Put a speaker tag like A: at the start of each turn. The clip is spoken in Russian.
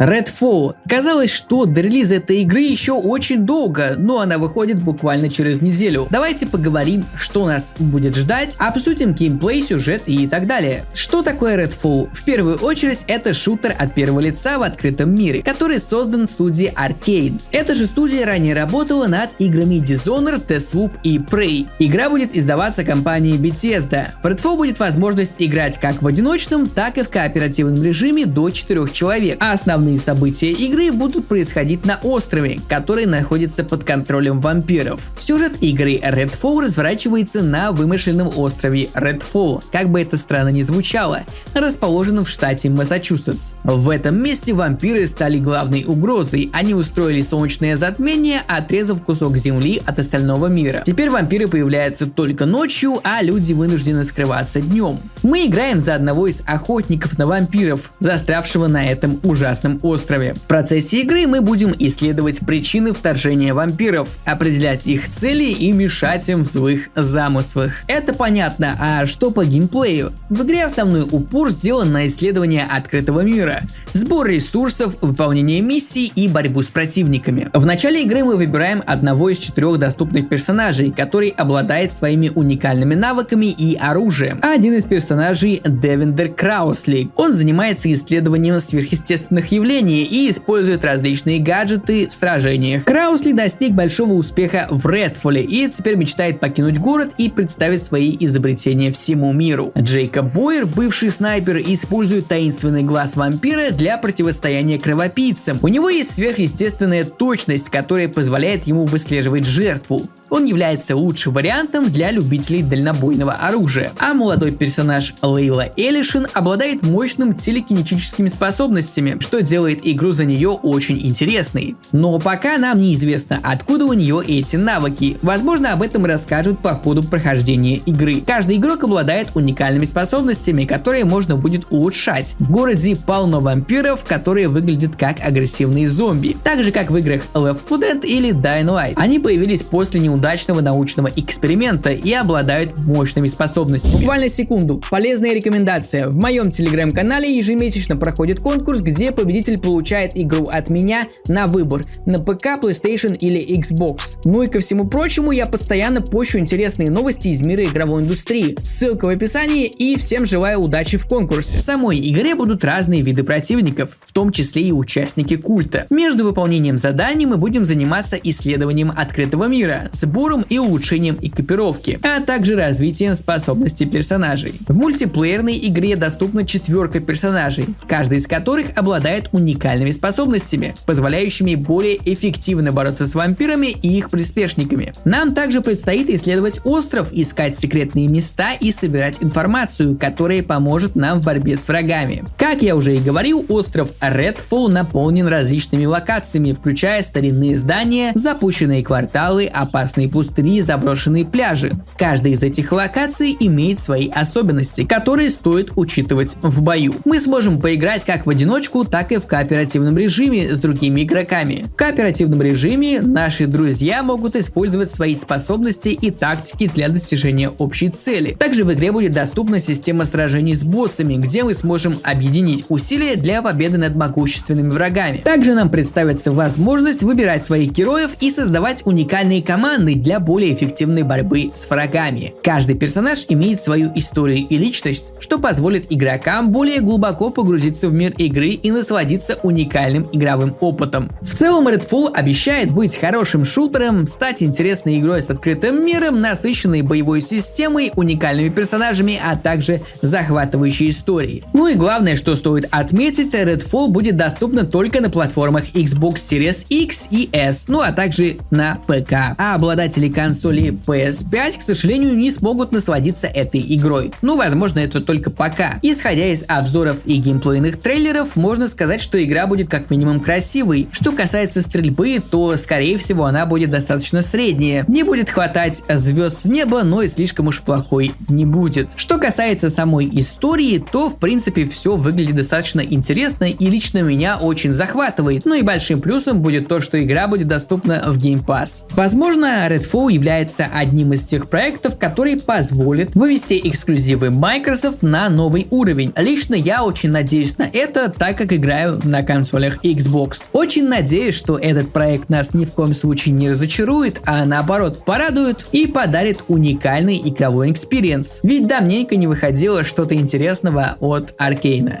A: Redfall. Казалось, что до релиза этой игры еще очень долго, но она выходит буквально через неделю. Давайте поговорим, что нас будет ждать, обсудим геймплей, сюжет и так далее. Что такое Redfall? В первую очередь это шутер от первого лица в открытом мире, который создан студией Arcane. Эта же студия ранее работала над играми Dishonored, Deathloop и Prey. Игра будет издаваться компанией Bethesda. В Redfall будет возможность играть как в одиночном, так и в кооперативном режиме до 4 человек, а основные Основные события игры будут происходить на острове, который находится под контролем вампиров. Сюжет игры Redfall разворачивается на вымышленном острове Redfall, как бы это странно ни звучало, расположенном в штате Массачусетс. В этом месте вампиры стали главной угрозой, они устроили солнечное затмение, отрезав кусок земли от остального мира. Теперь вампиры появляются только ночью, а люди вынуждены скрываться днем. Мы играем за одного из охотников на вампиров, застрявшего на этом ужасном острове. В процессе игры мы будем исследовать причины вторжения вампиров, определять их цели и мешать им в своих замыслах. Это понятно, а что по геймплею? В игре основной упор сделан на исследование открытого мира, сбор ресурсов, выполнение миссий и борьбу с противниками. В начале игры мы выбираем одного из четырех доступных персонажей, который обладает своими уникальными навыками и оружием. Один из персонажей Девендер Краусли. Он занимается исследованием сверхъестественных явлений управления и использует различные гаджеты в сражениях. Краусли достиг большого успеха в Редфоле и теперь мечтает покинуть город и представить свои изобретения всему миру. Джейкоб Бойер, бывший снайпер, использует таинственный глаз вампира для противостояния кровопийцам. У него есть сверхъестественная точность, которая позволяет ему выслеживать жертву он является лучшим вариантом для любителей дальнобойного оружия. А молодой персонаж Лейла Элишин обладает мощным телекинетическими способностями, что делает игру за нее очень интересной. Но пока нам неизвестно, откуда у нее эти навыки. Возможно, об этом расскажут по ходу прохождения игры. Каждый игрок обладает уникальными способностями, которые можно будет улучшать. В городе полно вампиров, которые выглядят как агрессивные зомби, так же как в играх Left 4 Dead или Dying Light. Они появились после неудачи удачного научного эксперимента и обладают мощными способностями. Буквально секунду. Полезная рекомендация. В моем телеграм-канале ежемесячно проходит конкурс, где победитель получает игру от меня на выбор на ПК, PlayStation или Xbox. Ну и ко всему прочему, я постоянно пощу интересные новости из мира игровой индустрии. Ссылка в описании и всем желаю удачи в конкурсе. В самой игре будут разные виды противников, в том числе и участники культа. Между выполнением заданий мы будем заниматься исследованием открытого мира, сбором и улучшением экипировки, а также развитием способностей персонажей. В мультиплеерной игре доступна четверка персонажей, каждый из которых обладает уникальными способностями, позволяющими более эффективно бороться с вампирами и их приспешниками. Нам также предстоит исследовать остров, искать секретные места и собирать информацию, которая поможет нам в борьбе с врагами. Как я уже и говорил, остров Redfall наполнен различными локациями, включая старинные здания, запущенные кварталы, опасные опасные пустыни и заброшенные пляжи. Каждая из этих локаций имеет свои особенности, которые стоит учитывать в бою. Мы сможем поиграть как в одиночку, так и в кооперативном режиме с другими игроками. В кооперативном режиме наши друзья могут использовать свои способности и тактики для достижения общей цели. Также в игре будет доступна система сражений с боссами, где мы сможем объединить усилия для победы над могущественными врагами. Также нам представится возможность выбирать своих героев и создавать уникальные команды, созданы для более эффективной борьбы с врагами. Каждый персонаж имеет свою историю и личность, что позволит игрокам более глубоко погрузиться в мир игры и насладиться уникальным игровым опытом. В целом Redfall обещает быть хорошим шутером, стать интересной игрой с открытым миром, насыщенной боевой системой, уникальными персонажами, а также захватывающей историей. Ну и главное, что стоит отметить, Redfall будет доступна только на платформах Xbox Series X и S, ну а также на ПК. А обладатель обладатели консоли PS5, к сожалению, не смогут насладиться этой игрой. Ну, возможно, это только пока. Исходя из обзоров и геймплейных трейлеров, можно сказать, что игра будет как минимум красивой. Что касается стрельбы, то, скорее всего, она будет достаточно средняя. Не будет хватать звезд с неба, но и слишком уж плохой не будет. Что касается самой истории, то, в принципе, все выглядит достаточно интересно и лично меня очень захватывает. Ну и большим плюсом будет то, что игра будет доступна в Game Pass. Возможно, Redfall является одним из тех проектов, который позволит вывести эксклюзивы Microsoft на новый уровень. Лично я очень надеюсь на это, так как играю на консолях Xbox. Очень надеюсь, что этот проект нас ни в коем случае не разочарует, а наоборот порадует и подарит уникальный игровой experience. Ведь давненько не выходило что-то интересного от Arkane а.